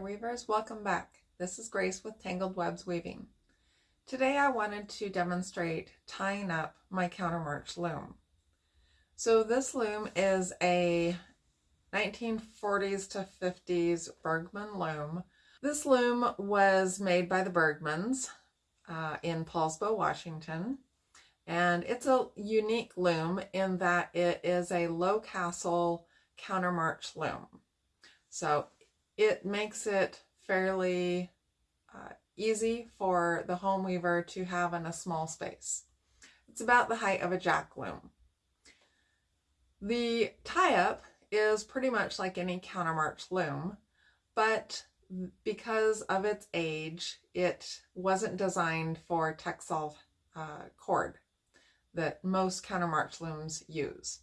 Weavers, welcome back. This is Grace with Tangled Webs Weaving. Today I wanted to demonstrate tying up my countermarch loom. So this loom is a 1940s to 50s Bergman loom. This loom was made by the Bergmans uh, in Poulsbo, Washington. And it's a unique loom in that it is a low castle countermarch loom. So it makes it fairly uh, easy for the home weaver to have in a small space. It's about the height of a jack loom. The tie-up is pretty much like any countermarch loom, but because of its age, it wasn't designed for Texsolv uh, cord that most countermarch looms use.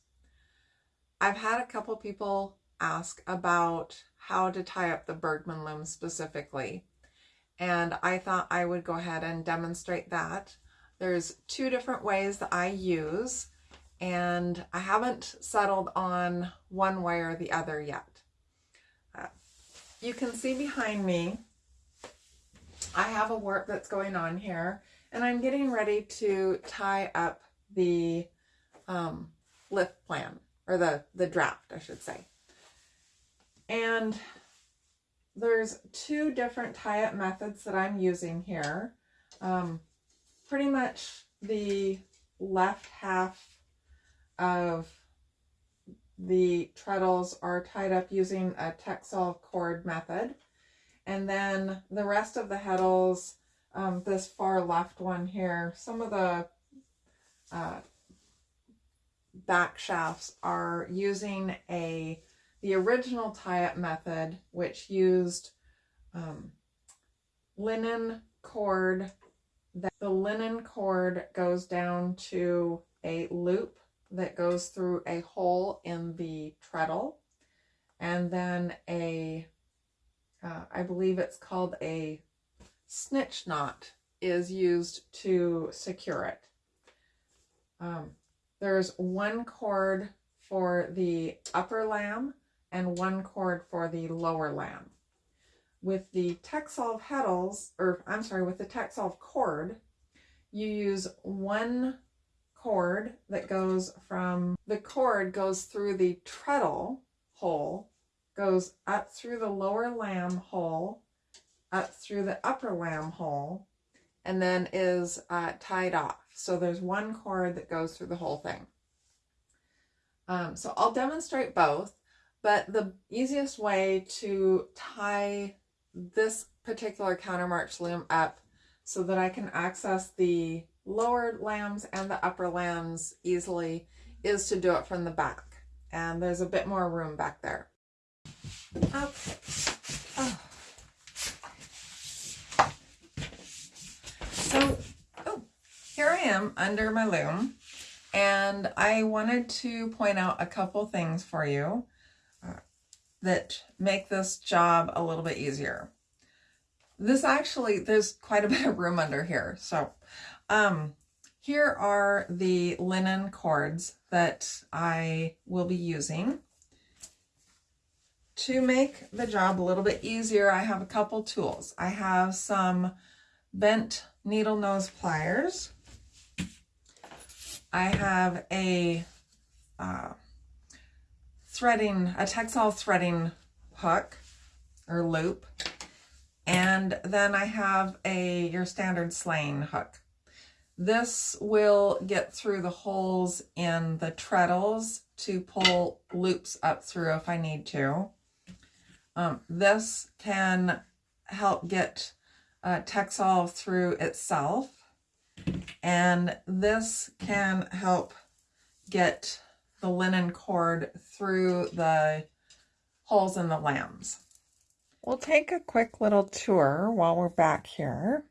I've had a couple people ask about how to tie up the Bergman loom specifically. And I thought I would go ahead and demonstrate that. There's two different ways that I use and I haven't settled on one way or the other yet. Uh, you can see behind me, I have a warp that's going on here and I'm getting ready to tie up the um, lift plan or the, the draft, I should say. And there's two different tie-up methods that I'm using here. Um, pretty much the left half of the treadles are tied up using a Texsolv cord method. And then the rest of the heddles, um, this far left one here, some of the uh, back shafts are using a the original tie-up method, which used um, linen cord, that the linen cord goes down to a loop that goes through a hole in the treadle, and then a, uh, I believe it's called a snitch knot is used to secure it. Um, there's one cord for the upper lamb and one cord for the lower lamb. With the Texsolv heddles, or I'm sorry, with the Texsolv cord, you use one cord that goes from, the cord goes through the treadle hole, goes up through the lower lamb hole, up through the upper lamb hole, and then is uh, tied off. So there's one cord that goes through the whole thing. Um, so I'll demonstrate both. But the easiest way to tie this particular counter march loom up so that I can access the lower lambs and the upper lambs easily is to do it from the back. And there's a bit more room back there. Okay. Oh. So, oh, here I am under my loom. And I wanted to point out a couple things for you that make this job a little bit easier. This actually, there's quite a bit of room under here. So um, here are the linen cords that I will be using. To make the job a little bit easier, I have a couple tools. I have some bent needle nose pliers. I have a uh, threading, a Texsolv threading hook or loop. And then I have a your standard sleying hook. This will get through the holes in the treadles to pull loops up through if I need to. Um, this can help get uh, Texsolv through itself. And this can help get the linen cord through the holes in the lambs. We'll take a quick little tour while we're back here.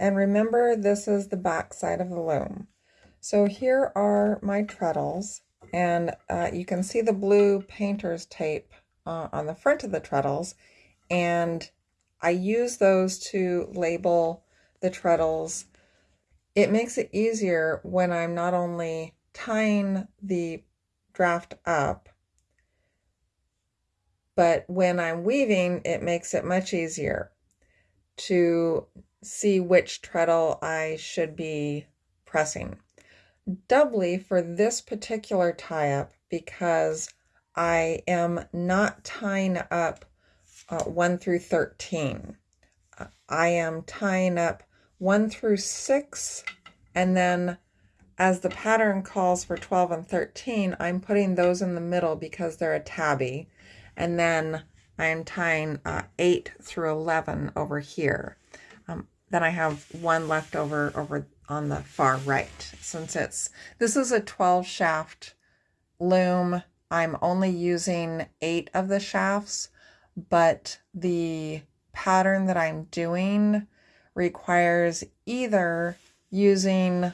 And remember, this is the back side of the loom. So here are my treadles, and uh, you can see the blue painter's tape uh, on the front of the treadles, and I use those to label the treadles it makes it easier when I'm not only tying the draft up, but when I'm weaving, it makes it much easier to see which treadle I should be pressing. Doubly for this particular tie up because I am not tying up uh, 1 through 13. Uh, I am tying up 1 through 6 and then as the pattern calls for 12 and 13, I'm putting those in the middle because they're a tabby. And then I'm tying uh, 8 through 11 over here. Um, then I have one left over over on the far right. Since it's, this is a 12 shaft loom, I'm only using eight of the shafts, but the pattern that I'm doing requires either using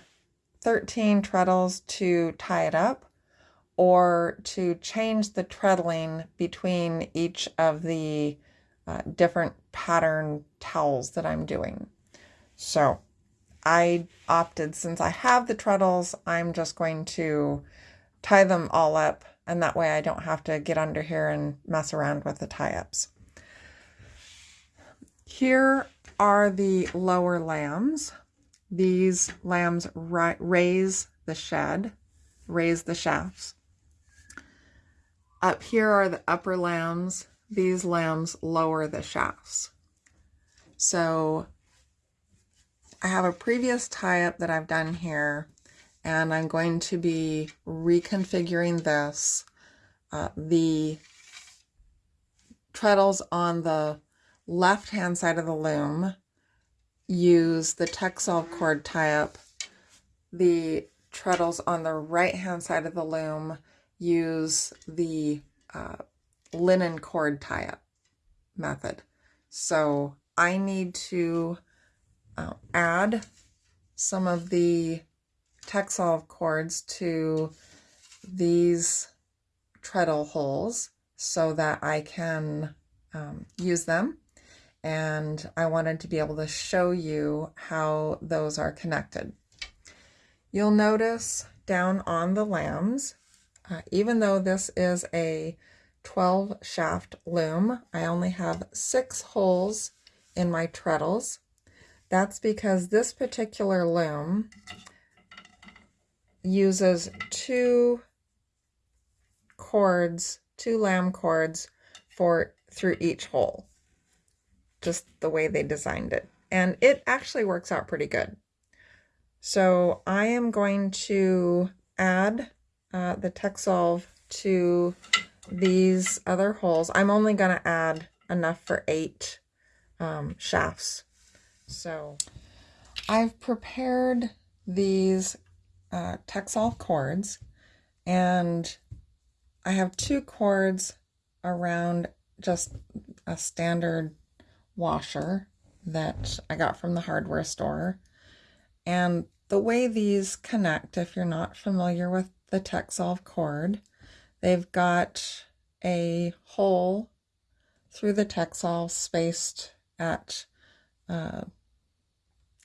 13 treadles to tie it up or to change the treadling between each of the uh, different pattern towels that I'm doing. So I opted, since I have the treadles, I'm just going to tie them all up and that way I don't have to get under here and mess around with the tie-ups. Here are the lower lambs. These lambs raise the shed, raise the shafts. Up here are the upper lambs. These lambs lower the shafts. So I have a previous tie-up that I've done here and I'm going to be reconfiguring this. Uh, the treadles on the left hand side of the loom use the Texsolv cord tie-up. The treadles on the right hand side of the loom use the uh, linen cord tie-up method. So I need to uh, add some of the Texsolv cords to these treadle holes so that I can um, use them and I wanted to be able to show you how those are connected. You'll notice down on the lambs, uh, even though this is a 12 shaft loom, I only have six holes in my treadles. That's because this particular loom uses two cords, two lamb cords for through each hole just the way they designed it. And it actually works out pretty good. So I am going to add uh, the Texsolv to these other holes. I'm only going to add enough for eight um, shafts. So I've prepared these uh, Texsolv cords and I have two cords around just a standard washer that I got from the hardware store. And the way these connect, if you're not familiar with the Texsolv cord, they've got a hole through the Texsolv spaced at, uh,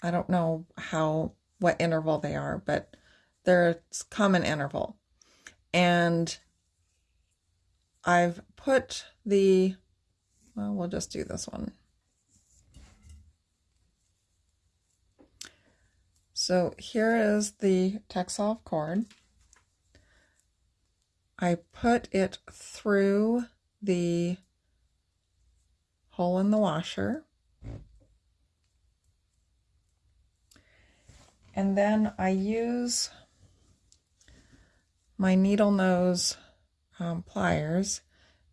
I don't know how, what interval they are, but there's common interval. And I've put the, well, we'll just do this one. So here is the Texsolv cord. I put it through the hole in the washer. And then I use my needle nose um, pliers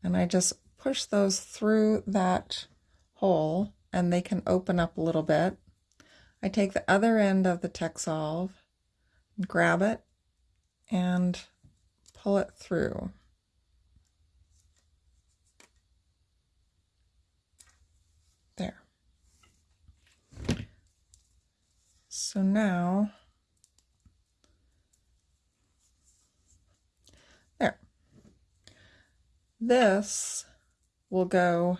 and I just push those through that hole and they can open up a little bit I take the other end of the Texsolv, grab it, and pull it through. There. So now, there. This will go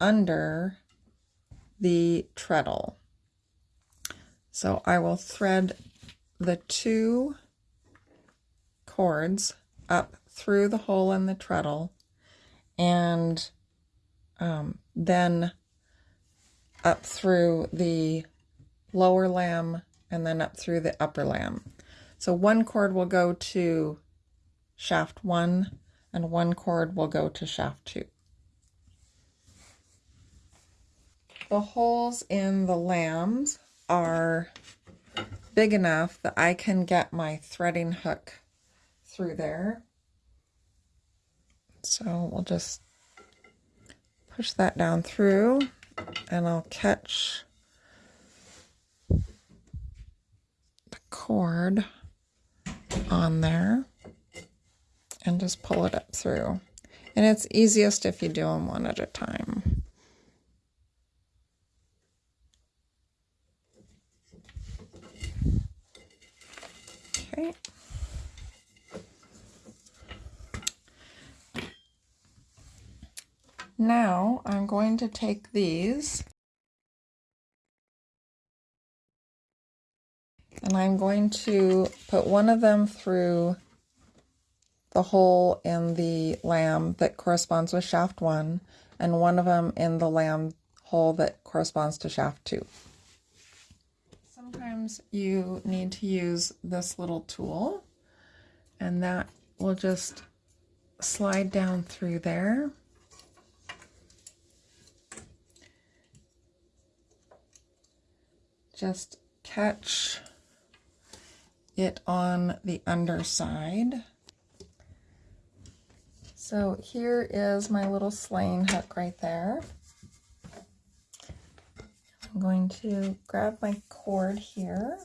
under the treadle. So I will thread the two cords up through the hole in the treadle and um, then up through the lower lamb and then up through the upper lamb. So one cord will go to shaft one and one cord will go to shaft two. The holes in the lambs are big enough that I can get my threading hook through there. So we'll just push that down through and I'll catch the cord on there and just pull it up through. And it's easiest if you do them one at a time. Okay. Now I'm going to take these and I'm going to put one of them through the hole in the lamb that corresponds with shaft one and one of them in the lamb hole that corresponds to shaft two. Sometimes you need to use this little tool and that will just slide down through there. Just catch it on the underside. So here is my little sleying hook right there. I'm going to grab my cord here.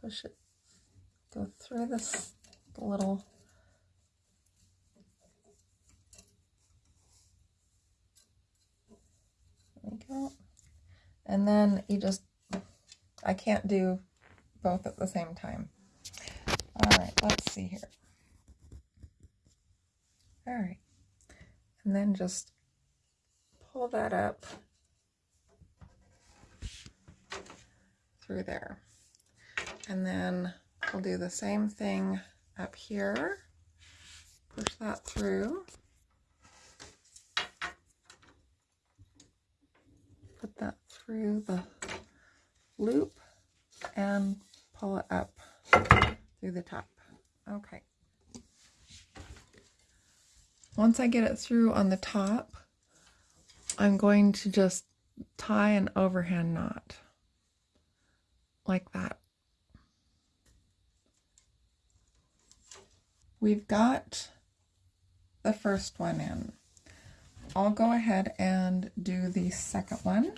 Push it, go through this little There we go. And then you just, I can't do both at the same time. All right, let's see here. All right. And then just pull that up through there. And then we'll do the same thing up here. Push that through. Put that through the loop and pull it up through the top. Okay. Once I get it through on the top, I'm going to just tie an overhand knot like that. We've got the first one in. I'll go ahead and do the second one.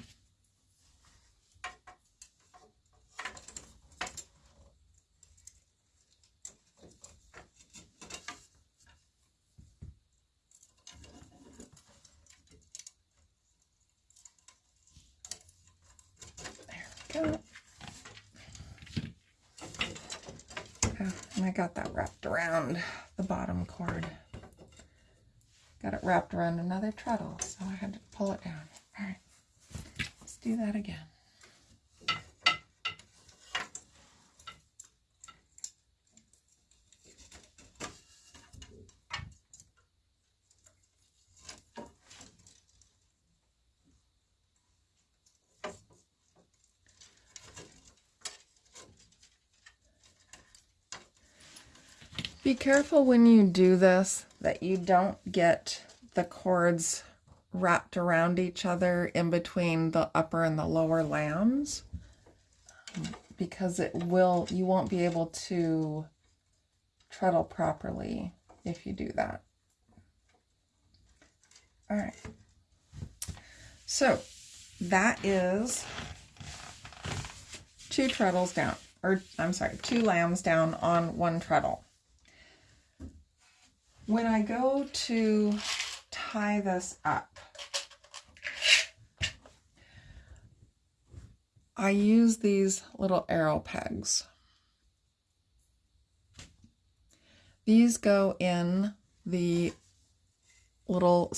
Oh, and I got that wrapped around the bottom cord. Got it wrapped around another treadle, so I had to pull it down. All right, let's do that again. Careful when you do this that you don't get the cords wrapped around each other in between the upper and the lower lambs because it will you won't be able to treadle properly if you do that. All right. So that is two treadles down, or I'm sorry, two lambs down on one treadle when I go to tie this up, I use these little arrow pegs. These go in the little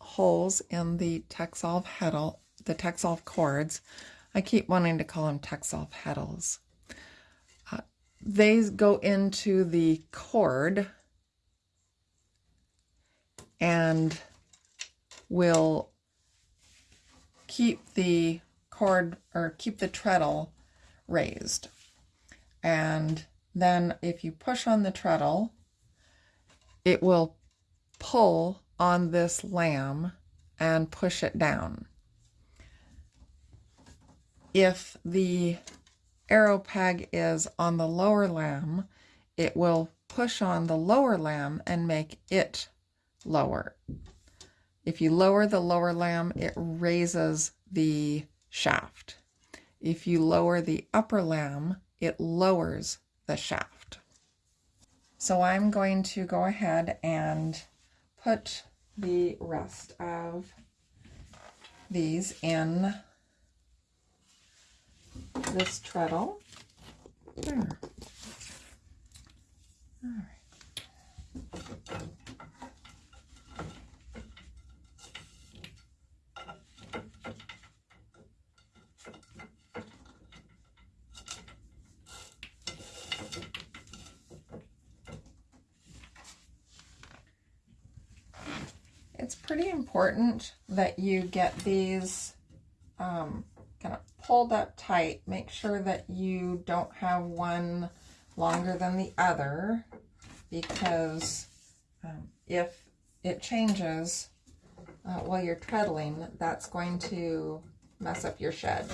holes in the Texsolv heddle, the Texsolv cords. I keep wanting to call them Texsolv heddles. Uh, they go into the cord and will keep the cord or keep the treadle raised. And then if you push on the treadle, it will pull on this lamb and push it down. If the arrow peg is on the lower lamb, it will push on the lower lamb and make it lower. If you lower the lower lamb, it raises the shaft. If you lower the upper lamb, it lowers the shaft. So I'm going to go ahead and put the rest of these in this treadle. There. All right. It's pretty important that you get these um, kind of pulled up tight. Make sure that you don't have one longer than the other because um, if it changes uh, while you're treadling, that's going to mess up your shed.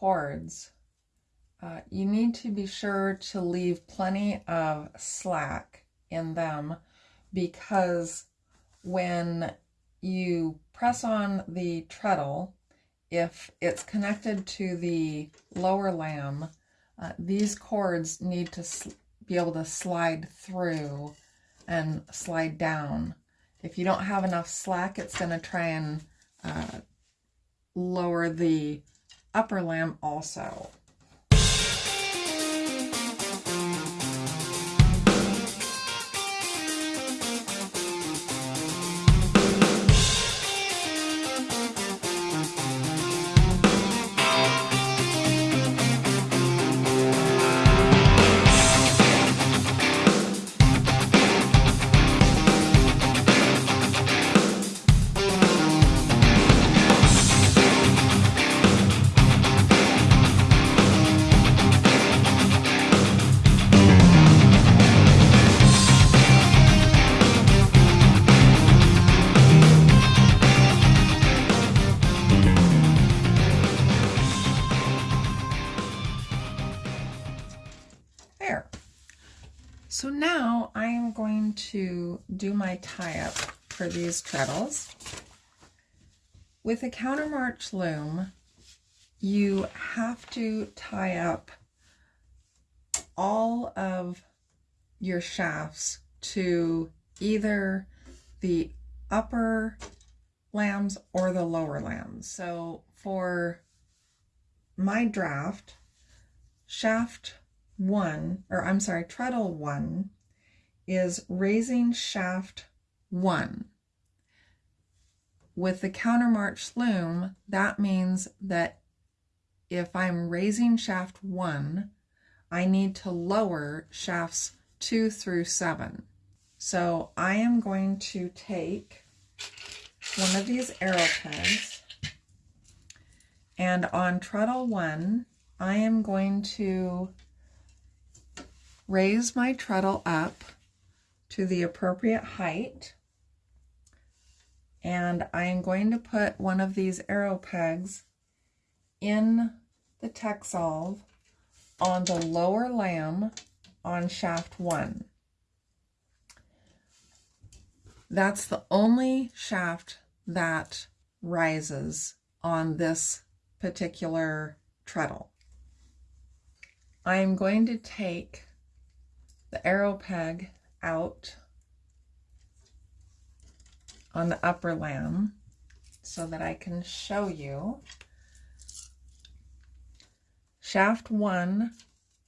Cords, uh, you need to be sure to leave plenty of slack in them because when you press on the treadle, if it's connected to the lower lamb, uh, these cords need to be able to slide through and slide down. If you don't have enough slack, it's going to try and uh, lower the upper lamb also. My tie-up for these treadles. With a countermarch loom, you have to tie up all of your shafts to either the upper lambs or the lower lambs. So for my draft, shaft one, or I'm sorry, treadle one is raising shaft one. With the countermarch loom, that means that if I'm raising shaft one, I need to lower shafts two through seven. So I am going to take one of these arrow pegs and on treadle one, I am going to raise my treadle up to the appropriate height. And I'm going to put one of these arrow pegs in the Texsolv on the lower lamb on shaft one. That's the only shaft that rises on this particular treadle. I'm going to take the arrow peg out on the upper lamb so that I can show you. Shaft one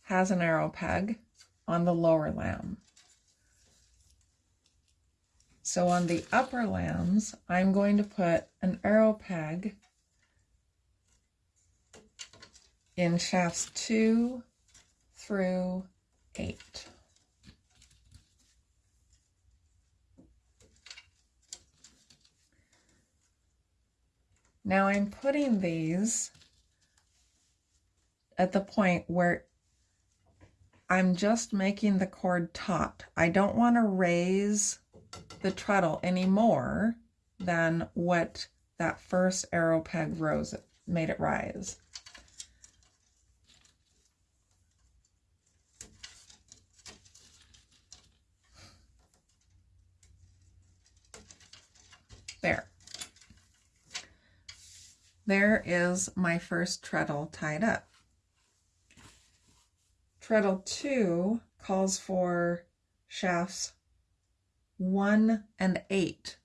has an arrow peg on the lower lamb. So on the upper lambs, I'm going to put an arrow peg in shafts two through eight. Now I'm putting these at the point where I'm just making the cord taut. I don't want to raise the treadle any more than what that first arrow peg rose made it rise. There. There is my first treadle tied up. Treadle 2 calls for shafts 1 and 8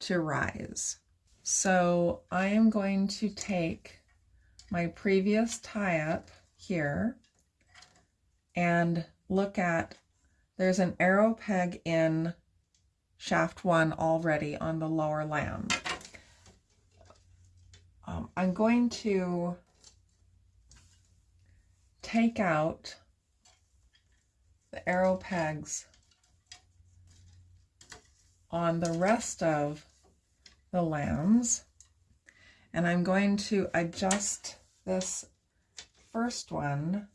to rise. So I am going to take my previous tie-up here and look at, there's an arrow peg in shaft 1 already on the lower lamb. I'm going to take out the arrow pegs on the rest of the lambs and I'm going to adjust this first one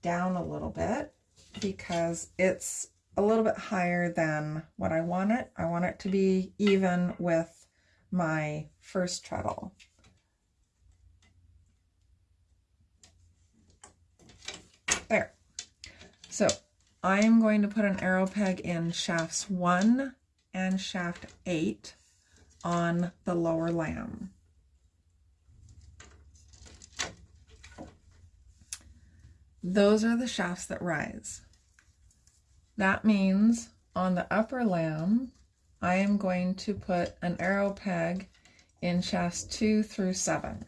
down a little bit because it's a little bit higher than what I want it. I want it to be even with my first treadle. There. So I'm going to put an arrow peg in shafts 1 and shaft 8 on the lower lamb. Those are the shafts that rise. That means on the upper lamb, I am going to put an arrow peg in shafts 2 through 7.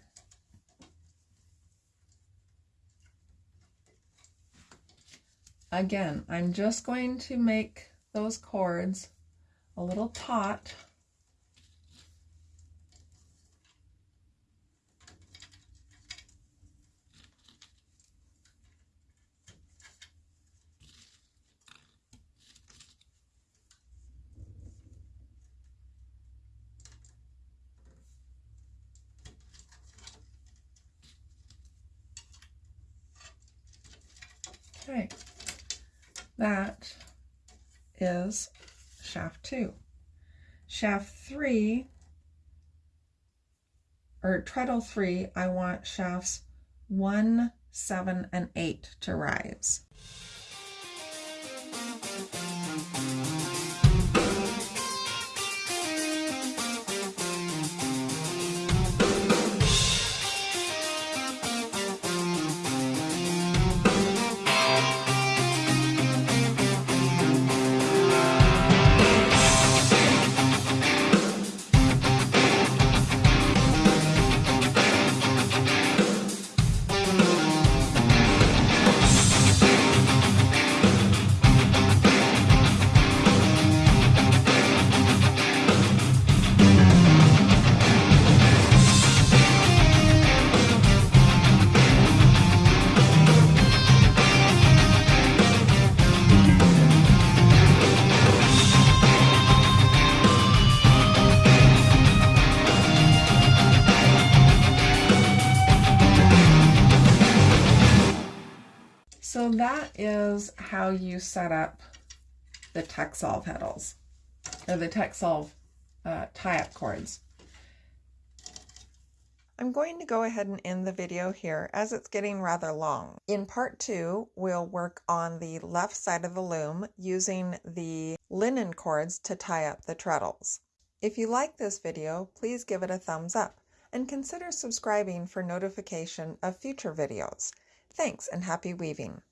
Again, I'm just going to make those cords a little taut Okay, that is shaft two. Shaft three, or treadle three, I want shafts one, seven, and eight to rise. How you set up the Texsolv pedals or the Texsolv uh, tie-up cords. I'm going to go ahead and end the video here as it's getting rather long. In part two, we'll work on the left side of the loom using the linen cords to tie up the treadles. If you like this video, please give it a thumbs up and consider subscribing for notification of future videos. Thanks and happy weaving!